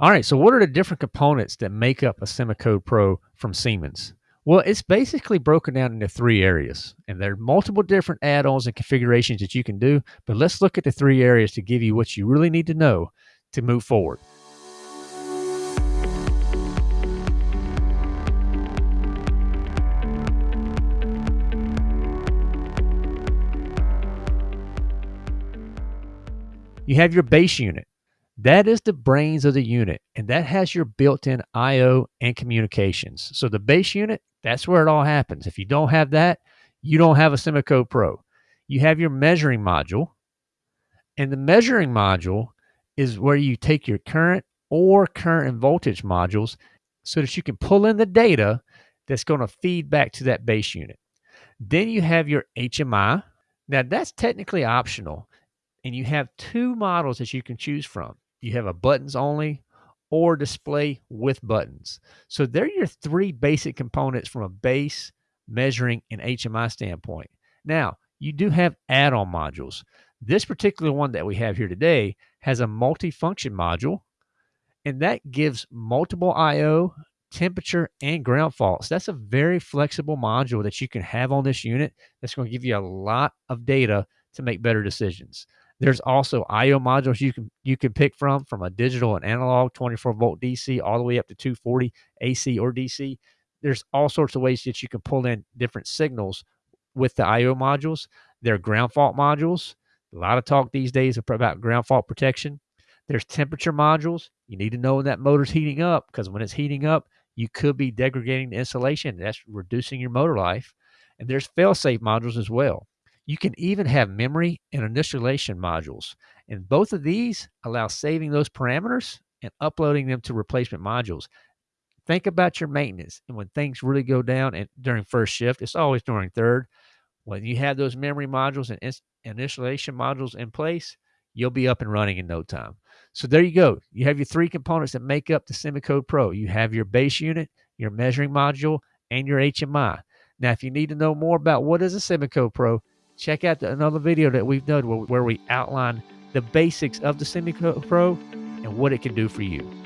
All right, so what are the different components that make up a SIMOCODE pro from Siemens? Well, it's basically broken down into three areas, and there are multiple different add ons and configurations that you can do. But let's look at the three areas to give you what you really need to know to move forward. You have your base unit. That is the brains of the unit, and that has your built-in I/O and communications. So the base unit, that's where it all happens. If you don't have that, you don't have a SIMOCODE pro. You have your measuring module, and the measuring module is where you take your current or current and voltage modules so that you can pull in the data that's going to feed back to that base unit. Then you have your HMI. Now that's technically optional, and you have two models that you can choose from you have a buttons only or display with buttons. So they're your three basic components from a base, measuring, and HMI standpoint. Now, you do have add on modules. This particular one that we have here today has a multi-function module, and that gives multiple I/O, temperature, and ground faults. That's a very flexible module that you can have on this unit. That's going to give you a lot of data to make better decisions. There's also I/O modules you can you can pick from from a digital and analog 24 volt DC all the way up to 240 AC or DC. There's all sorts of ways that you can pull in different signals with the I/O modules. There are ground fault modules. A lot of talk these days about ground fault protection. There's temperature modules. You need to know when that motor's heating up because when it's heating up, you could be degrading the insulation. That's reducing your motor life. And there's fail-safe modules as well. You can even have memory and initialization modules. And both of these allow saving those parameters and uploading them to replacement modules. Think about your maintenance. And when things really go down and during first shift, it's always during third. When you have those memory modules and initialization modules in place, you'll be up and running in no time. So there you go. You have your three components that make up the SIMOCODE pro. You have your base unit, your measuring module, and your HMI. Now, if you need to know more about what is a SIMOCODE pro, check out the, another video that we've done where, where we outline the basics of the SIMOCODE pro and what it can do for you.